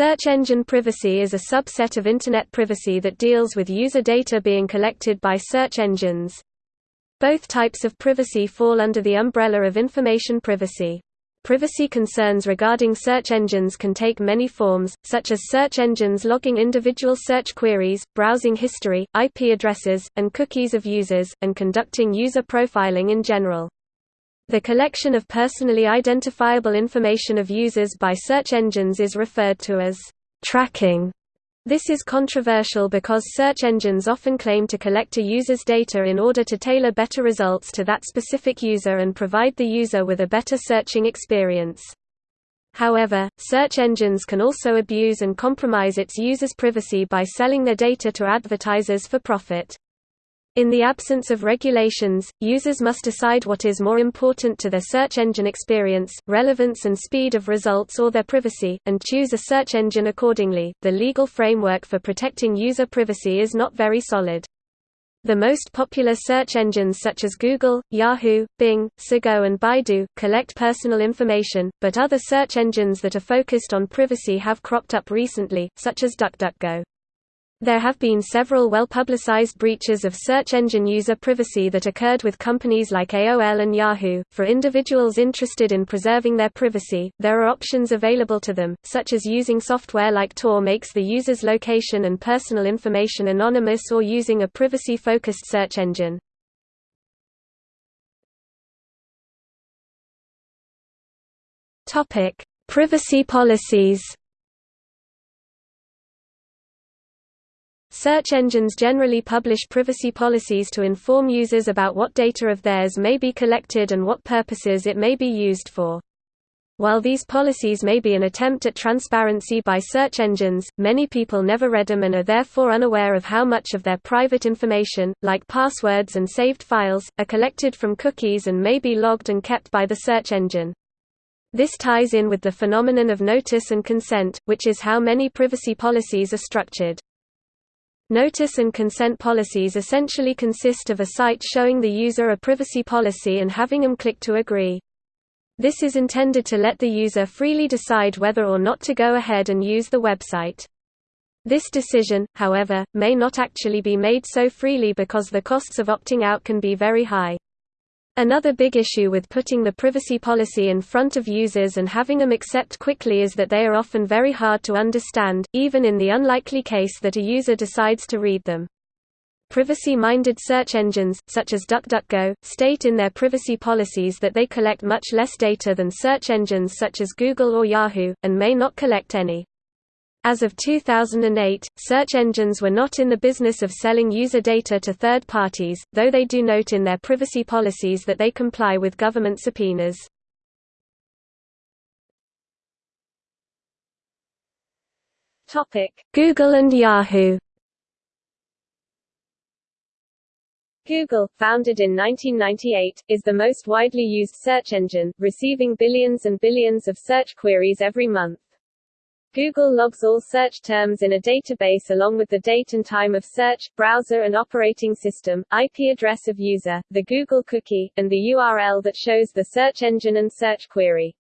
Search engine privacy is a subset of Internet privacy that deals with user data being collected by search engines. Both types of privacy fall under the umbrella of information privacy. Privacy concerns regarding search engines can take many forms, such as search engines logging individual search queries, browsing history, IP addresses, and cookies of users, and conducting user profiling in general. The collection of personally identifiable information of users by search engines is referred to as tracking. This is controversial because search engines often claim to collect a user's data in order to tailor better results to that specific user and provide the user with a better searching experience. However, search engines can also abuse and compromise its users' privacy by selling their data to advertisers for profit. In the absence of regulations, users must decide what is more important to their search engine experience, relevance and speed of results or their privacy, and choose a search engine accordingly. The legal framework for protecting user privacy is not very solid. The most popular search engines such as Google, Yahoo, Bing, Search and Baidu, collect personal information, but other search engines that are focused on privacy have cropped up recently, such as DuckDuckGo. There have been several well-publicized breaches of search engine user privacy that occurred with companies like AOL and Yahoo. For individuals interested in preserving their privacy, there are options available to them, such as using software like Tor makes the user's location and personal information anonymous or using a privacy-focused search engine. Topic: Privacy policies. Search engines generally publish privacy policies to inform users about what data of theirs may be collected and what purposes it may be used for. While these policies may be an attempt at transparency by search engines, many people never read them and are therefore unaware of how much of their private information, like passwords and saved files, are collected from cookies and may be logged and kept by the search engine. This ties in with the phenomenon of notice and consent, which is how many privacy policies are structured. Notice and consent policies essentially consist of a site showing the user a privacy policy and having them click to agree. This is intended to let the user freely decide whether or not to go ahead and use the website. This decision, however, may not actually be made so freely because the costs of opting out can be very high. Another big issue with putting the privacy policy in front of users and having them accept quickly is that they are often very hard to understand, even in the unlikely case that a user decides to read them. Privacy-minded search engines, such as DuckDuckGo, state in their privacy policies that they collect much less data than search engines such as Google or Yahoo, and may not collect any. As of 2008, search engines were not in the business of selling user data to third parties, though they do note in their privacy policies that they comply with government subpoenas. Google and Yahoo Google, founded in 1998, is the most widely used search engine, receiving billions and billions of search queries every month. Google logs all search terms in a database along with the date and time of search, browser and operating system, IP address of user, the Google cookie, and the URL that shows the search engine and search query.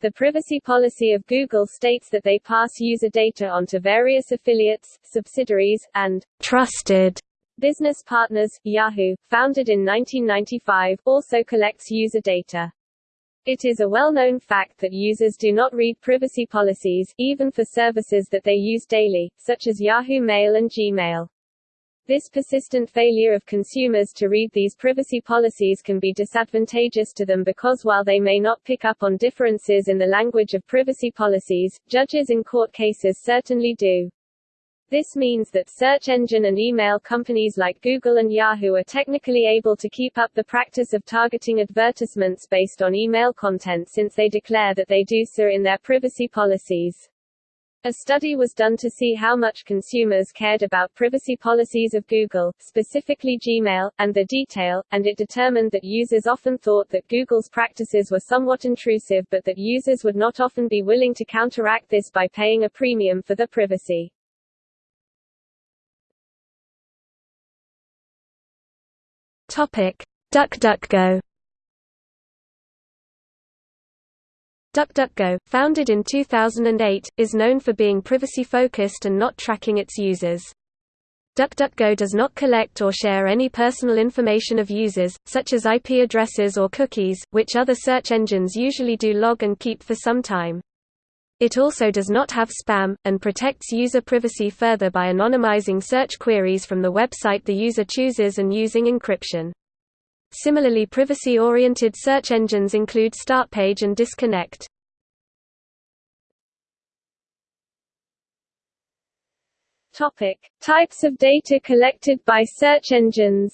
The privacy policy of Google states that they pass user data on to various affiliates, subsidiaries, and trusted business partners. Yahoo, founded in 1995, also collects user data. It is a well-known fact that users do not read privacy policies, even for services that they use daily, such as Yahoo Mail and Gmail. This persistent failure of consumers to read these privacy policies can be disadvantageous to them because while they may not pick up on differences in the language of privacy policies, judges in court cases certainly do. This means that search engine and email companies like Google and Yahoo are technically able to keep up the practice of targeting advertisements based on email content since they declare that they do so in their privacy policies. A study was done to see how much consumers cared about privacy policies of Google, specifically Gmail, and the detail, and it determined that users often thought that Google's practices were somewhat intrusive but that users would not often be willing to counteract this by paying a premium for the privacy. Topic: DuckDuckGo. DuckDuckGo, founded in 2008, is known for being privacy-focused and not tracking its users. DuckDuckGo does not collect or share any personal information of users, such as IP addresses or cookies, which other search engines usually do log and keep for some time. It also does not have spam, and protects user privacy further by anonymizing search queries from the website the user chooses and using encryption. Similarly privacy-oriented search engines include Startpage and Disconnect. Topic: Types of data collected by search engines.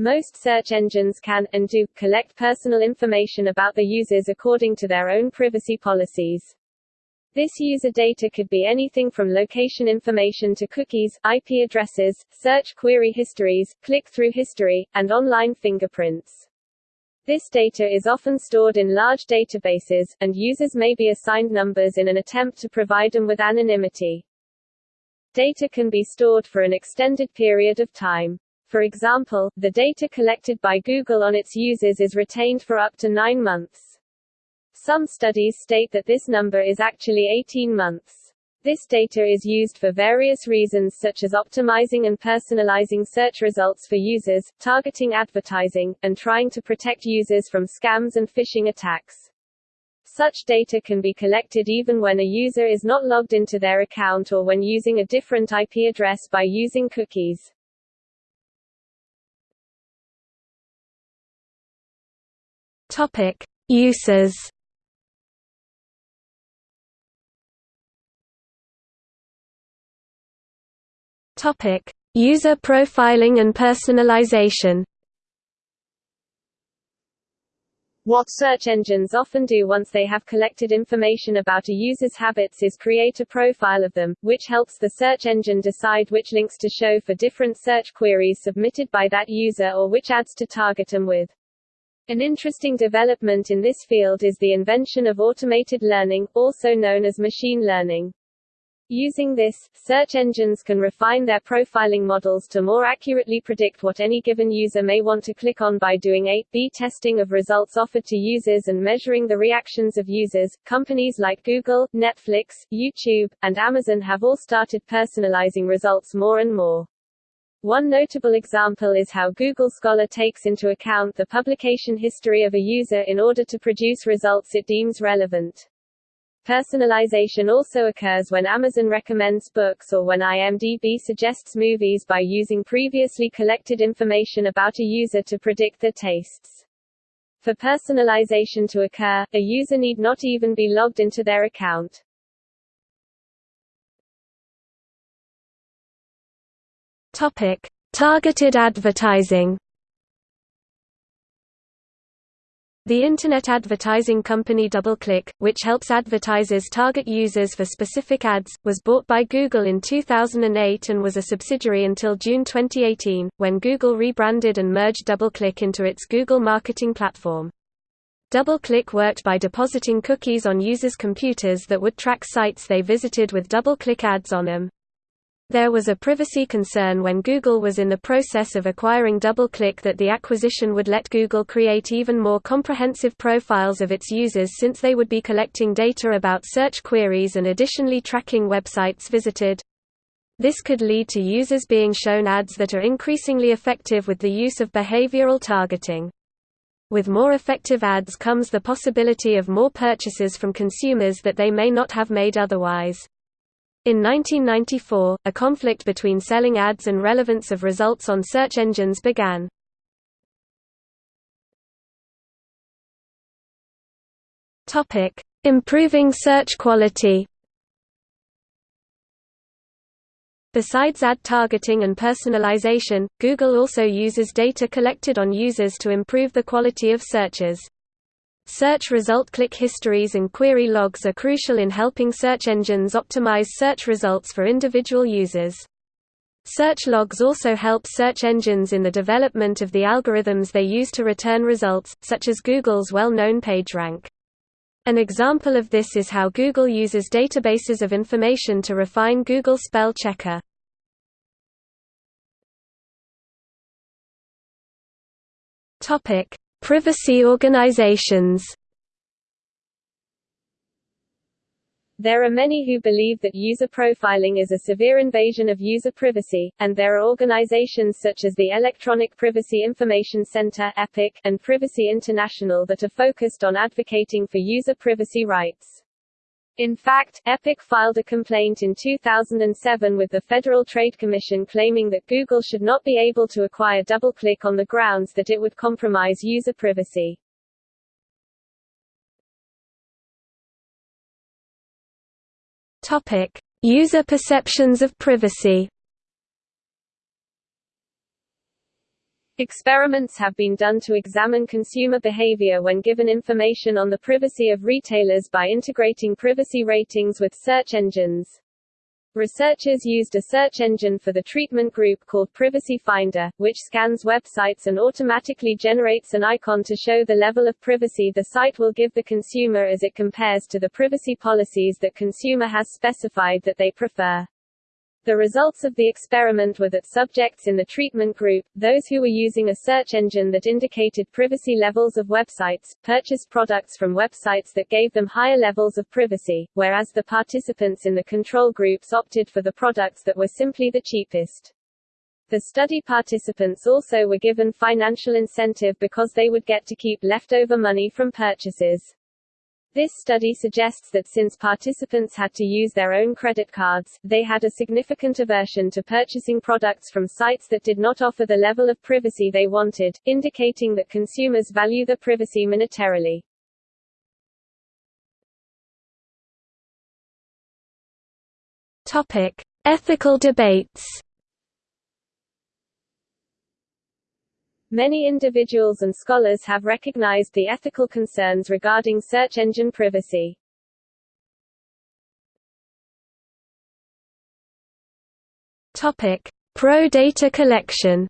Most search engines can, and do, collect personal information about the users according to their own privacy policies. This user data could be anything from location information to cookies, IP addresses, search query histories, click-through history, and online fingerprints. This data is often stored in large databases, and users may be assigned numbers in an attempt to provide them with anonymity. Data can be stored for an extended period of time. For example, the data collected by Google on its users is retained for up to nine months. Some studies state that this number is actually 18 months. This data is used for various reasons such as optimizing and personalizing search results for users, targeting advertising, and trying to protect users from scams and phishing attacks. Such data can be collected even when a user is not logged into their account or when using a different IP address by using cookies. Topic: Uses Topic: User profiling and personalization. What search engines often do once they have collected information about a user's habits is create a profile of them, which helps the search engine decide which links to show for different search queries submitted by that user or which ads to target them with. An interesting development in this field is the invention of automated learning, also known as machine learning. Using this, search engines can refine their profiling models to more accurately predict what any given user may want to click on by doing A-B testing of results offered to users and measuring the reactions of users. Companies like Google, Netflix, YouTube, and Amazon have all started personalizing results more and more. One notable example is how Google Scholar takes into account the publication history of a user in order to produce results it deems relevant. Personalization also occurs when Amazon recommends books or when IMDb suggests movies by using previously collected information about a user to predict their tastes. For personalization to occur, a user need not even be logged into their account. Topic: Targeted advertising. The Internet advertising company DoubleClick, which helps advertisers target users for specific ads, was bought by Google in 2008 and was a subsidiary until June 2018, when Google rebranded and merged DoubleClick into its Google Marketing Platform. DoubleClick worked by depositing cookies on users' computers that would track sites they visited with DoubleClick ads on them. There was a privacy concern when Google was in the process of acquiring DoubleClick that the acquisition would let Google create even more comprehensive profiles of its users since they would be collecting data about search queries and additionally tracking websites visited. This could lead to users being shown ads that are increasingly effective with the use of behavioral targeting. With more effective ads comes the possibility of more purchases from consumers that they may not have made otherwise. In 1994, a conflict between selling ads and relevance of results on search engines began. Improving search quality. Besides ad targeting and personalization, Google also uses data collected on users to improve the quality of searches. Search result click histories and query logs are crucial in helping search engines optimize search results for individual users. Search logs also help search engines in the development of the algorithms they use to return results, such as Google's well-known PageRank. An example of this is how Google uses databases of information to refine Google Spell Checker. Privacy organizations There are many who believe that user profiling is a severe invasion of user privacy, and there are organizations such as the Electronic Privacy Information Center (EPIC) and Privacy International that are focused on advocating for user privacy rights. In fact, EPIC filed a complaint in 2007 with the Federal Trade Commission claiming that Google should not be able to acquire DoubleClick on the grounds that it would compromise user privacy. Topic: User perceptions of privacy. Experiments have been done to examine consumer behavior when given information on the privacy of retailers by integrating privacy ratings with search engines. Researchers used a search engine for the treatment group called Privacy Finder, which scans websites and automatically generates an icon to show the level of privacy the site will give the consumer as it compares to the privacy policies that consumer has specified that they prefer. The results of the experiment were that subjects in the treatment group, those who were using a search engine that indicated privacy levels of websites, purchased products from websites that gave them higher levels of privacy, whereas the participants in the control groups opted for the products that were simply the cheapest. The study participants also were given financial incentive because they would get to keep leftover money from purchases. This study suggests that since participants had to use their own credit cards, they had a significant aversion to purchasing products from sites that did not offer the level of privacy they wanted, indicating that consumers value the privacy monetarily. Topic: Ethical debates. Many individuals and scholars have recognized the ethical concerns regarding search engine privacy. Topic: Pro data collection.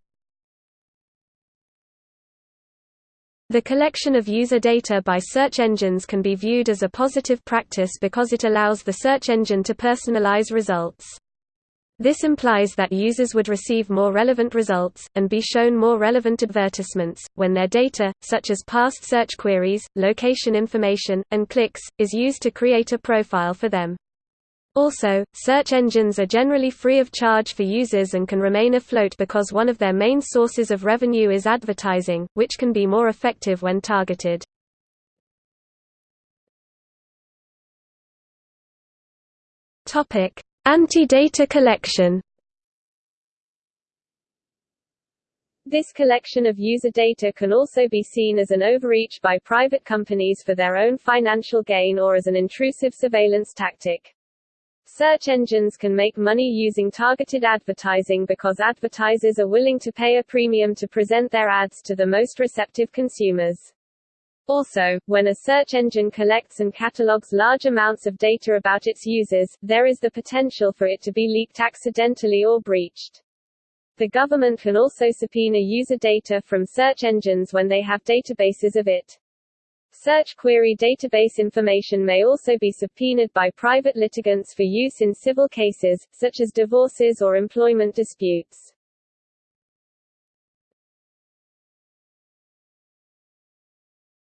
The collection of user data by search engines can be viewed as a positive practice because it allows the search engine to personalize results. This implies that users would receive more relevant results, and be shown more relevant advertisements, when their data, such as past search queries, location information, and clicks, is used to create a profile for them. Also, search engines are generally free of charge for users and can remain afloat because one of their main sources of revenue is advertising, which can be more effective when targeted. Topic: Anti-data collection This collection of user data can also be seen as an overreach by private companies for their own financial gain or as an intrusive surveillance tactic. Search engines can make money using targeted advertising because advertisers are willing to pay a premium to present their ads to the most receptive consumers. Also, when a search engine collects and catalogs large amounts of data about its users, there is the potential for it to be leaked accidentally or breached. The government can also subpoena user data from search engines when they have databases of it. Search query database information may also be subpoenaed by private litigants for use in civil cases, such as divorces or employment disputes.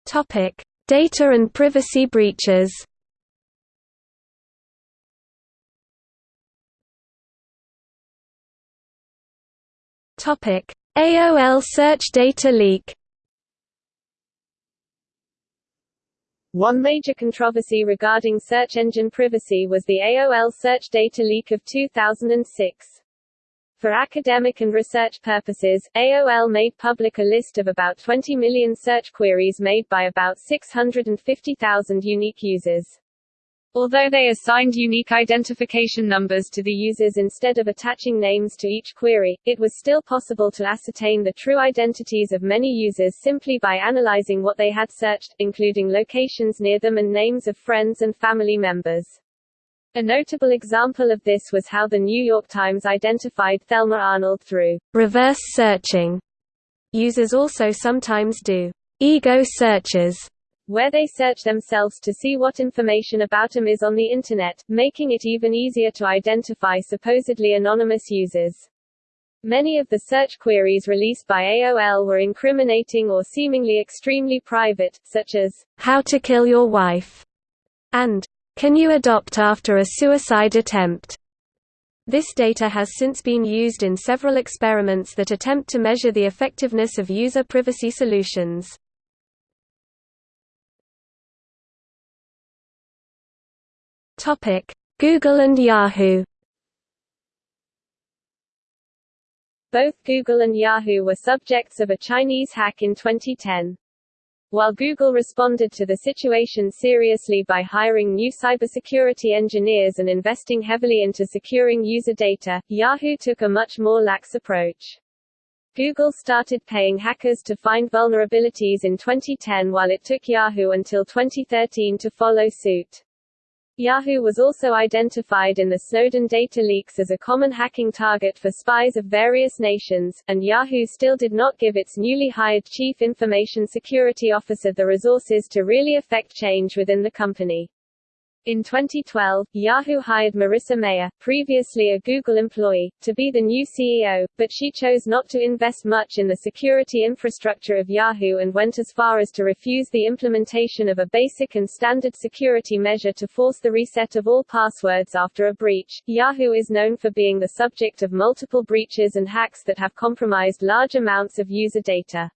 Topic: Data and privacy breaches. Topic: AOL search data leak. One major controversy regarding search engine privacy was the AOL search data leak of 2006. For academic and research purposes, AOL made public a list of about 20 million search queries made by about 650,000 unique users. Although they assigned unique identification numbers to the users instead of attaching names to each query, it was still possible to ascertain the true identities of many users simply by analyzing what they had searched, including locations near them and names of friends and family members. A notable example of this was how the New York Times identified Thelma Arnold through reverse searching. Users also sometimes do ego searches, where they search themselves to see what information about them is on the Internet, making it even easier to identify supposedly anonymous users. Many of the search queries released by AOL were incriminating or seemingly extremely private, such as, How to kill your wife, and Can you adopt after a suicide attempt? This data has since been used in several experiments that attempt to measure the effectiveness of user privacy solutions. Google and Yahoo Both Google and Yahoo were subjects of a Chinese hack in 2010. While Google responded to the situation seriously by hiring new cybersecurity engineers and investing heavily into securing user data, Yahoo took a much more lax approach. Google started paying hackers to find vulnerabilities in 2010 while it took Yahoo until 2013 to follow suit. Yahoo was also identified in the Snowden data leaks as a common hacking target for spies of various nations, and Yahoo still did not give its newly hired Chief Information Security Officer the resources to really affect change within the company. In 2012, Yahoo hired Marissa Mayer, previously a Google employee, to be the new CEO, but she chose not to invest much in the security infrastructure of Yahoo and went as far as to refuse the implementation of a basic and standard security measure to force the reset of all passwords after a breach. Yahoo is known for being the subject of multiple breaches and hacks that have compromised large amounts of user data.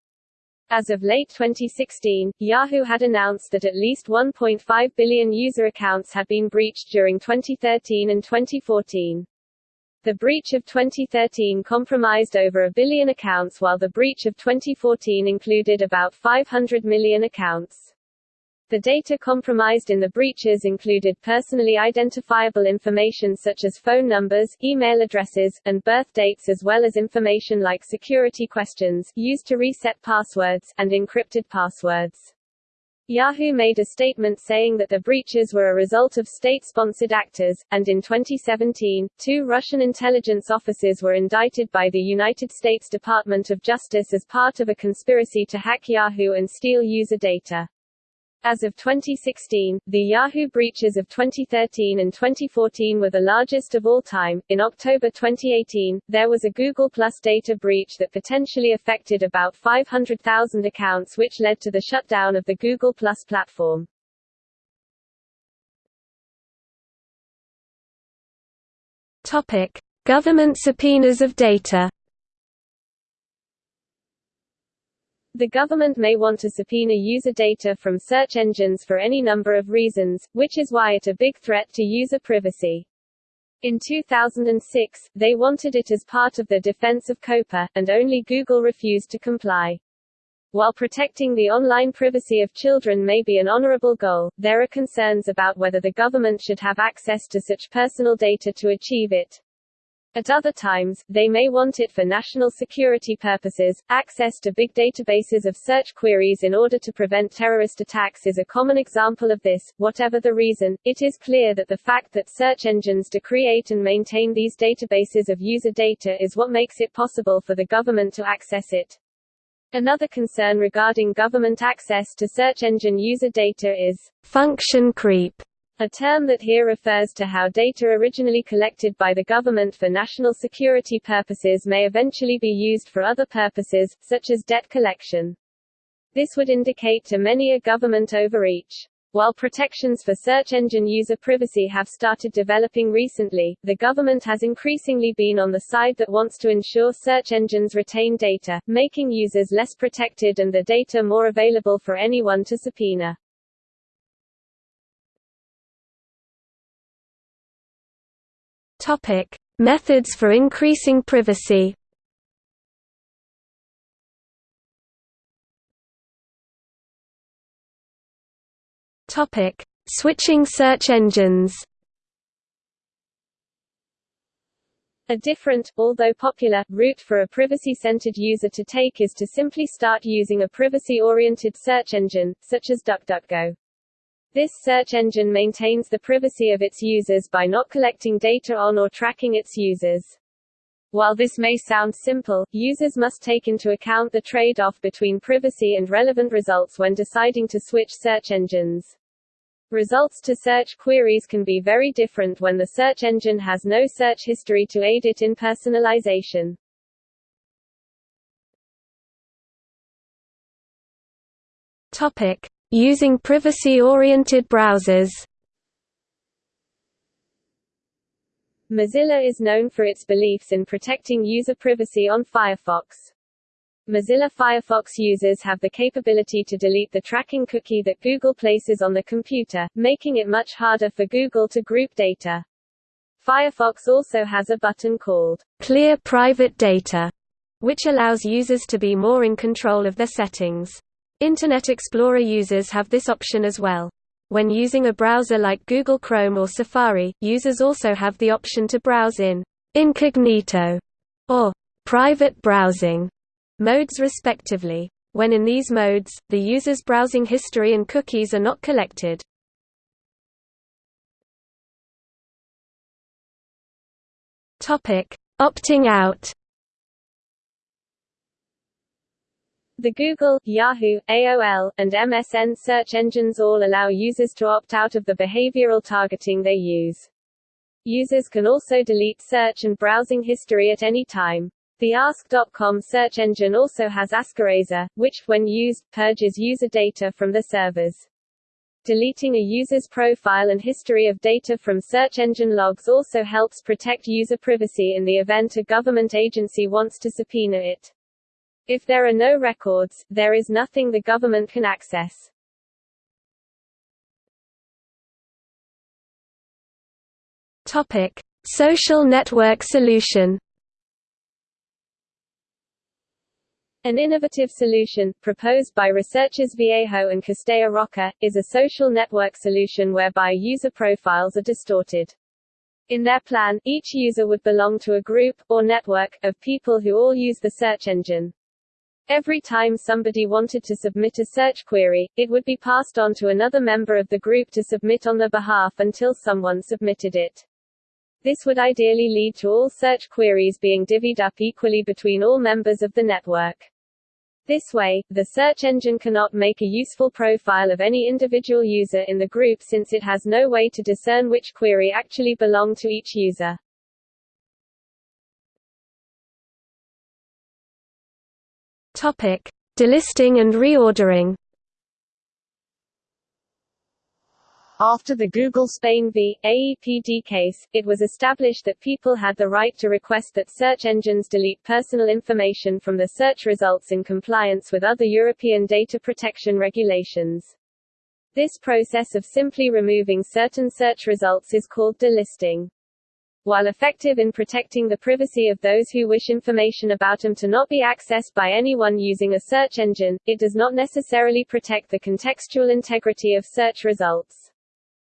As of late 2016, Yahoo had announced that at least 1.5 billion user accounts had been breached during 2013 and 2014. The breach of 2013 compromised over a billion accounts while the breach of 2014 included about 500 million accounts. The data compromised in the breaches included personally identifiable information such as phone numbers, email addresses, and birth dates as well as information like security questions, used to reset passwords, and encrypted passwords. Yahoo made a statement saying that the breaches were a result of state-sponsored actors, and in 2017, two Russian intelligence officers were indicted by the United States Department of Justice as part of a conspiracy to hack Yahoo and steal user data. As of 2016, the Yahoo breaches of 2013 and 2014 were the largest of all time. In October 2018, there was a Google Plus data breach that potentially affected about 500,000 accounts which led to the shutdown of the Google Plus platform. Topic: Government subpoenas of data. The government may want to subpoena user data from search engines for any number of reasons, which is why it a big threat to user privacy. In 2006, they wanted it as part of their defense of COPA, and only Google refused to comply. While protecting the online privacy of children may be an honorable goal, there are concerns about whether the government should have access to such personal data to achieve it. At other times, they may want it for national security purposes. Access to big databases of search queries in order to prevent terrorist attacks is a common example of this. Whatever the reason, it is clear that the fact that search engines to create and maintain these databases of user data is what makes it possible for the government to access it. Another concern regarding government access to search engine user data is function creep a term that here refers to how data originally collected by the government for national security purposes may eventually be used for other purposes, such as debt collection. This would indicate to many a government overreach. While protections for search engine user privacy have started developing recently, the government has increasingly been on the side that wants to ensure search engines retain data, making users less protected and the data more available for anyone to subpoena. Topic: Methods for increasing privacy. Topic: Switching search engines. A different, although popular, route for a privacy-centered user to take is to simply start using a privacy-oriented search engine, such as DuckDuckGo. This search engine maintains the privacy of its users by not collecting data on or tracking its users. While this may sound simple, users must take into account the trade-off between privacy and relevant results when deciding to switch search engines. Results to search queries can be very different when the search engine has no search history to aid it in personalization. Topic: Using privacy-oriented browsers. Mozilla is known for its beliefs in protecting user privacy on Firefox. Mozilla Firefox users have the capability to delete the tracking cookie that Google places on the computer, making it much harder for Google to group data. Firefox also has a button called Clear Private Data, which allows users to be more in control of their settings. Internet Explorer users have this option as well. When using a browser like Google Chrome or Safari, users also have the option to browse in incognito or private browsing modes respectively. When in these modes, the user's browsing history and cookies are not collected. Opting out. The Google, Yahoo, AOL, and MSN search engines all allow users to opt out of the behavioral targeting they use. Users can also delete search and browsing history at any time. The Ask.com search engine also has Askeraser, which, when used, purges user data from the servers. Deleting a user's profile and history of data from search engine logs also helps protect user privacy in the event a government agency wants to subpoena it. If there are no records, there is nothing the government can access. Topic: Social network solution. An innovative solution, proposed by researchers Viejo and Castella Roca, is a social network solution whereby user profiles are distorted. In their plan, each user would belong to a group, or network, of people who all use the search engine. Every time somebody wanted to submit a search query, it would be passed on to another member of the group to submit on their behalf until someone submitted it. This would ideally lead to all search queries being divvied up equally between all members of the network. This way, the search engine cannot make a useful profile of any individual user in the group since it has no way to discern which query actually belonged to each user. Topic: Delisting and reordering. After the Google Spain v. AEPD case, it was established that people had the right to request that search engines delete personal information from the search results in compliance with other European data protection regulations. This process of simply removing certain search results is called delisting. While effective in protecting the privacy of those who wish information about them to not be accessed by anyone using a search engine, it does not necessarily protect the contextual integrity of search results.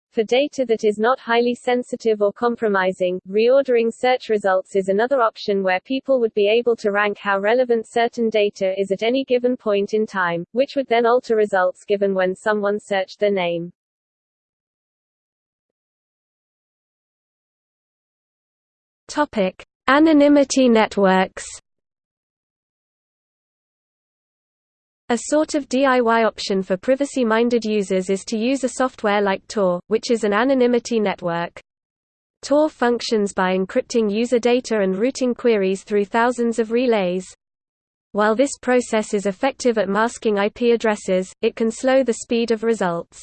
For data that is not highly sensitive or compromising, reordering search results is another option where people would be able to rank how relevant certain data is at any given point in time, which would then alter results given when someone searched their name. Topic: Anonymity networks. A sort of DIY option for privacy-minded users is to use a software like Tor, which is an anonymity network. Tor functions by encrypting user data and routing queries through thousands of relays. While this process is effective at masking IP addresses, it can slow the speed of results.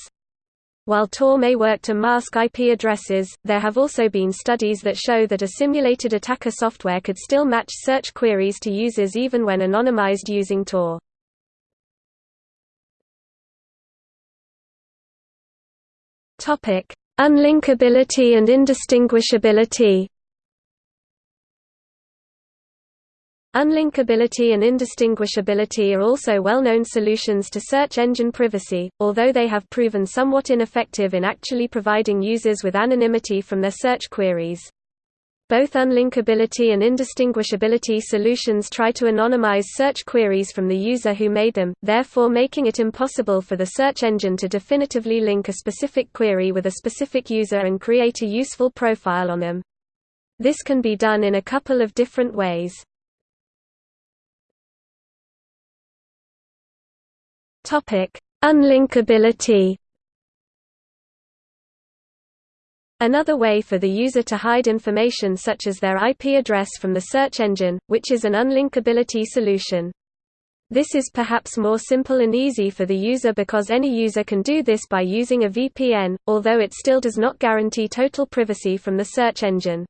While Tor may work to mask IP addresses, there have also been studies that show that a simulated attacker software could still match search queries to users even when anonymized using Tor. Unlinkability and indistinguishability. Unlinkability and indistinguishability are also well-known solutions to search engine privacy, although they have proven somewhat ineffective in actually providing users with anonymity from their search queries. Both unlinkability and indistinguishability solutions try to anonymize search queries from the user who made them, therefore making it impossible for the search engine to definitively link a specific query with a specific user and create a useful profile on them. This can be done in a couple of different ways. Unlinkability Another way for the user to hide information such as their IP address from the search engine, which is an unlinkability solution. This is perhaps more simple and easy for the user because any user can do this by using a VPN, although it still does not guarantee total privacy from the search engine.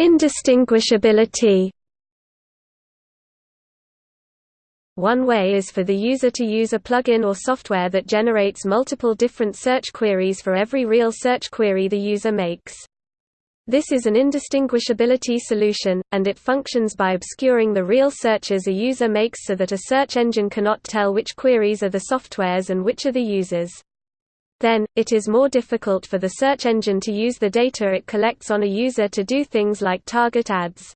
Indistinguishability One way is for the user to use a plugin or software that generates multiple different search queries for every real search query the user makes. This is an indistinguishability solution, and it functions by obscuring the real searches a user makes so that a search engine cannot tell which queries are the software's and which are the user's. Then, it is more difficult for the search engine to use the data it collects on a user to do things like target ads.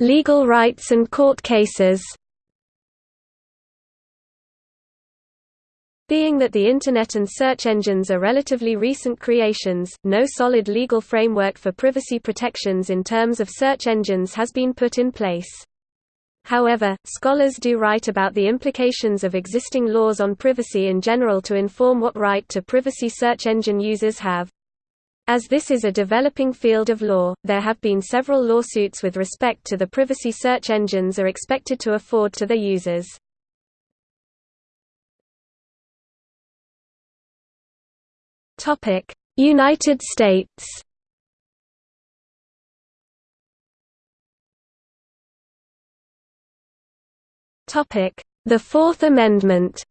Legal rights and court cases. Being that the Internet and search engines are relatively recent creations, no solid legal framework for privacy protections in terms of search engines has been put in place. However, scholars do write about the implications of existing laws on privacy in general to inform what right to privacy search engine users have. As this is a developing field of law, there have been several lawsuits with respect to the privacy search engines are expected to afford to their users. United States The Fourth Amendment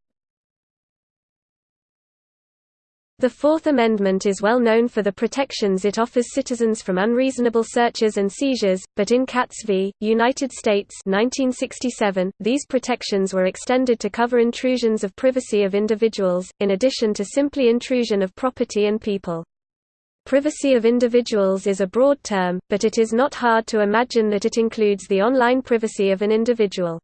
The Fourth Amendment is well known for the protections it offers citizens from unreasonable searches and seizures, but in Katz v. United States 1967, these protections were extended to cover intrusions of privacy of individuals, in addition to simply intrusion of property and people. Privacy of individuals is a broad term, but it is not hard to imagine that it includes the online privacy of an individual.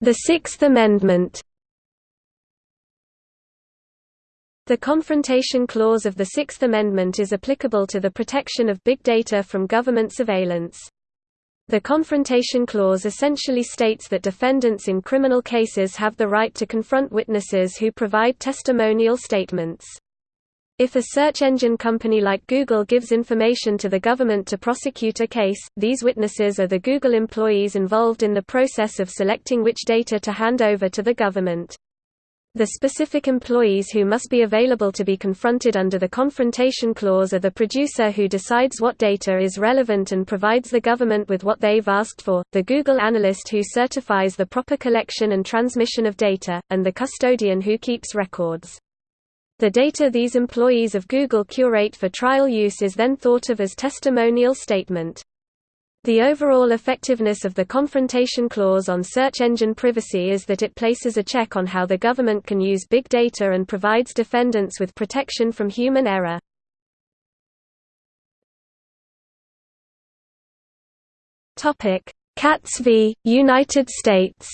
The Sixth Amendment The Confrontation Clause of the Sixth Amendment is applicable to the protection of big data from government surveillance. The Confrontation Clause essentially states that defendants in criminal cases have the right to confront witnesses who provide testimonial statements. If a search engine company like Google gives information to the government to prosecute a case, these witnesses are the Google employees involved in the process of selecting which data to hand over to the government. The specific employees who must be available to be confronted under the Confrontation Clause are the producer who decides what data is relevant and provides the government with what they've asked for, the Google analyst who certifies the proper collection and transmission of data, and the custodian who keeps records. The data these employees of Google curate for trial use is then thought of as testimonial statement. The overall effectiveness of the Confrontation Clause on search engine privacy is that it places a check on how the government can use big data and provides defendants with protection from human error. Katz v. United States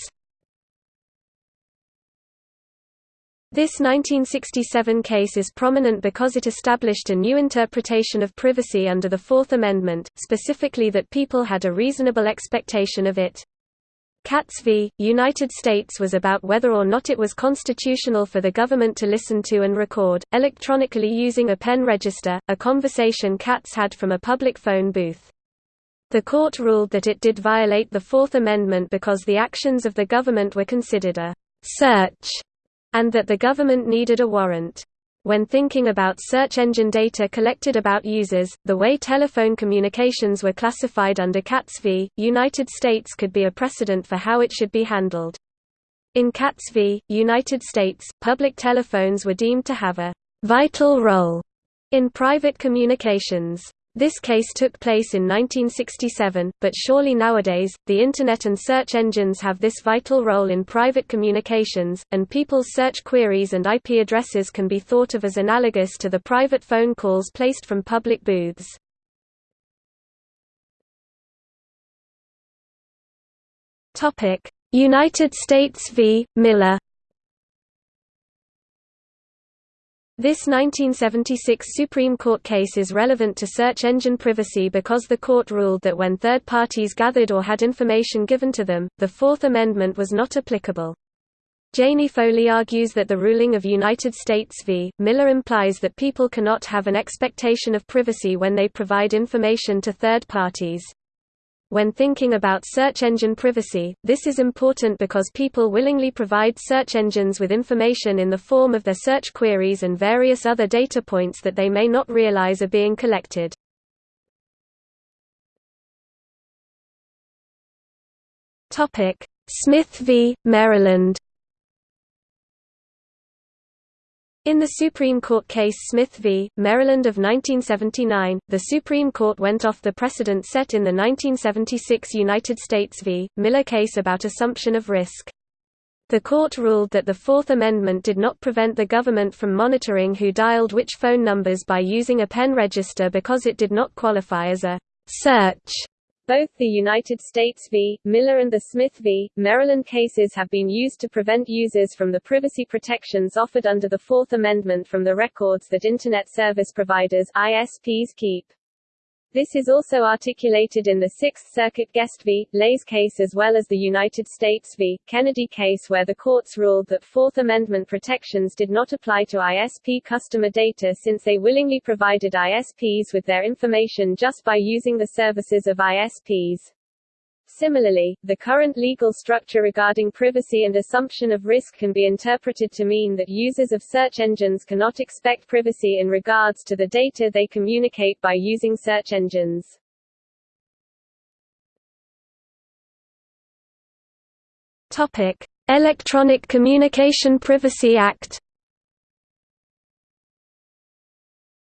This 1967 case is prominent because it established a new interpretation of privacy under the Fourth Amendment, specifically that people had a reasonable expectation of it. Katz v. United States was about whether or not it was constitutional for the government to listen to and record, electronically using a pen register, a conversation Katz had from a public phone booth. The court ruled that it did violate the Fourth Amendment because the actions of the government were considered a «search» and that the government needed a warrant. When thinking about search engine data collected about users, the way telephone communications were classified under Katz v. United States could be a precedent for how it should be handled. In Katz v. United States, public telephones were deemed to have a «vital role» in private communications. This case took place in 1967, but surely nowadays, the Internet and search engines have this vital role in private communications, and people's search queries and IP addresses can be thought of as analogous to the private phone calls placed from public booths. United States v. Miller This 1976 Supreme Court case is relevant to search engine privacy because the court ruled that when third parties gathered or had information given to them, the Fourth Amendment was not applicable. Janie Foley argues that the ruling of United States v. Miller implies that people cannot have an expectation of privacy when they provide information to third parties. When thinking about search engine privacy, this is important because people willingly provide search engines with information in the form of their search queries and various other data points that they may not realize are being collected. Smith v. Maryland In the Supreme Court case Smith v. Maryland of 1979, the Supreme Court went off the precedent set in the 1976 United States v. Miller case about assumption of risk. The court ruled that the Fourth Amendment did not prevent the government from monitoring who dialed which phone numbers by using a pen register because it did not qualify as a search both the United States v. Miller and the Smith v. Maryland cases have been used to prevent users from the privacy protections offered under the Fourth Amendment from the records that Internet service providers ISPs keep. This is also articulated in the Sixth Circuit Guest v. Leis case as well as the United States v. Kennedy case where the courts ruled that Fourth Amendment protections did not apply to ISP customer data since they willingly provided ISPs with their information just by using the services of ISPs. Similarly, the current legal structure regarding privacy and assumption of risk can be interpreted to mean that users of search engines cannot expect privacy in regards to the data they communicate by using search engines. Topic: Electronic Communication Privacy Act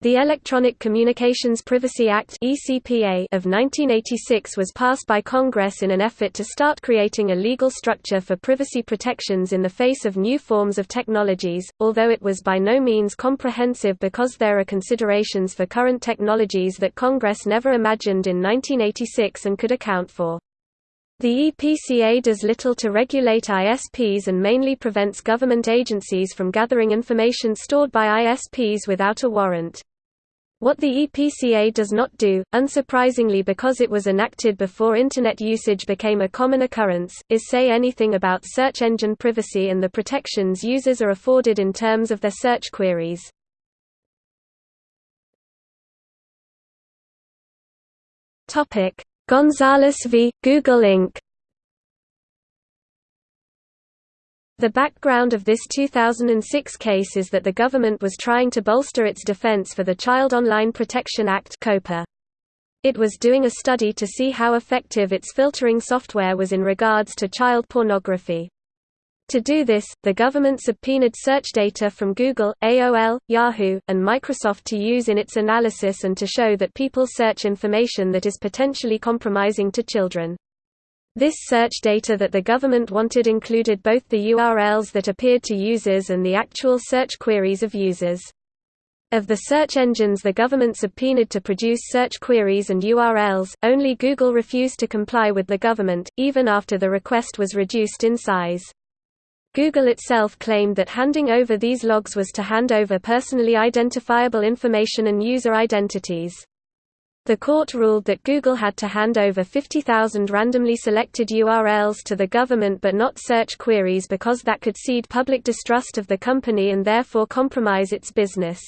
The Electronic Communications Privacy Act of 1986 was passed by Congress in an effort to start creating a legal structure for privacy protections in the face of new forms of technologies, although it was by no means comprehensive because there are considerations for current technologies that Congress never imagined in 1986 and could account for. The EPCA does little to regulate ISPs and mainly prevents government agencies from gathering information stored by ISPs without a warrant. What the EPCA does not do, unsurprisingly because it was enacted before Internet usage became a common occurrence, is say anything about search engine privacy and the protections users are afforded in terms of their search queries. Gonzales v. Google Inc. The background of this 2006 case is that the government was trying to bolster its defense for the Child Online Protection Act. It was doing a study to see how effective its filtering software was in regards to child pornography. To do this, the government subpoenaed search data from Google, AOL, Yahoo, and Microsoft to use in its analysis and to show that people search information that is potentially compromising to children. This search data that the government wanted included both the URLs that appeared to users and the actual search queries of users. Of the search engines the government subpoenaed to produce search queries and URLs, only Google refused to comply with the government, even after the request was reduced in size. Google itself claimed that handing over these logs was to hand over personally identifiable information and user identities. The court ruled that Google had to hand over 50,000 randomly selected URLs to the government but not search queries because that could seed public distrust of the company and therefore compromise its business.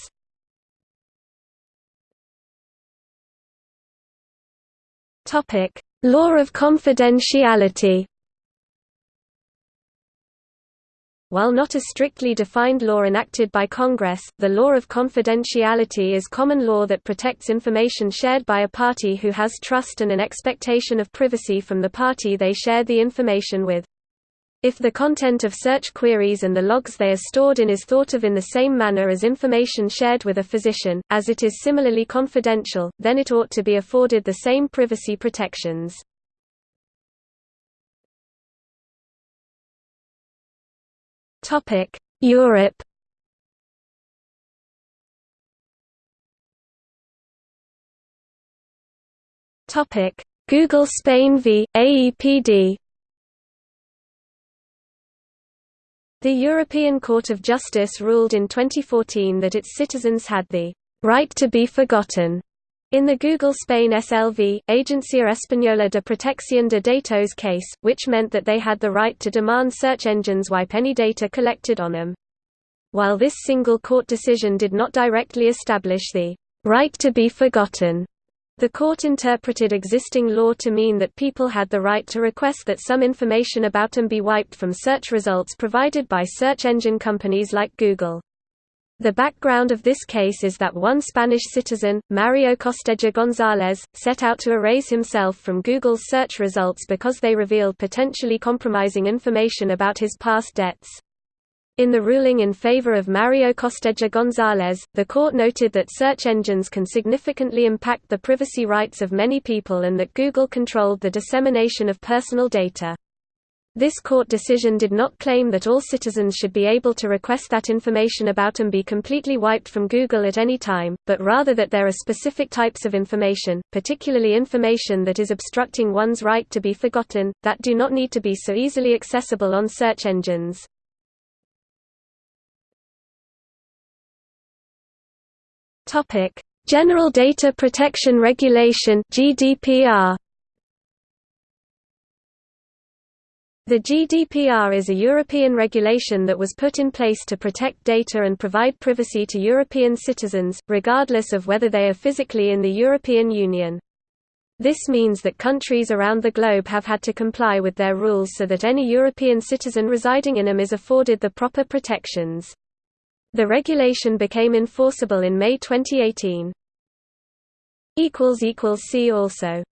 Law of confidentiality While not a strictly defined law enacted by Congress, the law of confidentiality is common law that protects information shared by a party who has trust and an expectation of privacy from the party they share the information with. If the content of search queries and the logs they are stored in is thought of in the same manner as information shared with a physician, as it is similarly confidential, then it ought to be afforded the same privacy protections. Topic: Europe. Topic: Google Spain v AEPD. The European Court of Justice ruled in 2014 that its citizens had the right to be forgotten in the Google Spain SLV, Agencia Española de Protección de Datos case, which meant that they had the right to demand search engines wipe any data collected on them. While this single court decision did not directly establish the right to be forgotten, the court interpreted existing law to mean that people had the right to request that some information about them be wiped from search results provided by search engine companies like Google. The background of this case is that one Spanish citizen, Mario Costeja González, set out to erase himself from Google's search results because they revealed potentially compromising information about his past debts. In the ruling in favor of Mario Costeja González, the court noted that search engines can significantly impact the privacy rights of many people and that Google controlled the dissemination of personal data. This court decision did not claim that all citizens should be able to request that information about them be completely wiped from Google at any time, but rather that there are specific types of information, particularly information that is obstructing one's right to be forgotten, that do not need to be so easily accessible on search engines. General Data Protection Regulation GDPR The GDPR is a European regulation that was put in place to protect data and provide privacy to European citizens, regardless of whether they are physically in the European Union. This means that countries around the globe have had to comply with their rules so that any European citizen residing in them is afforded the proper protections. The regulation became enforceable in May 2018. See also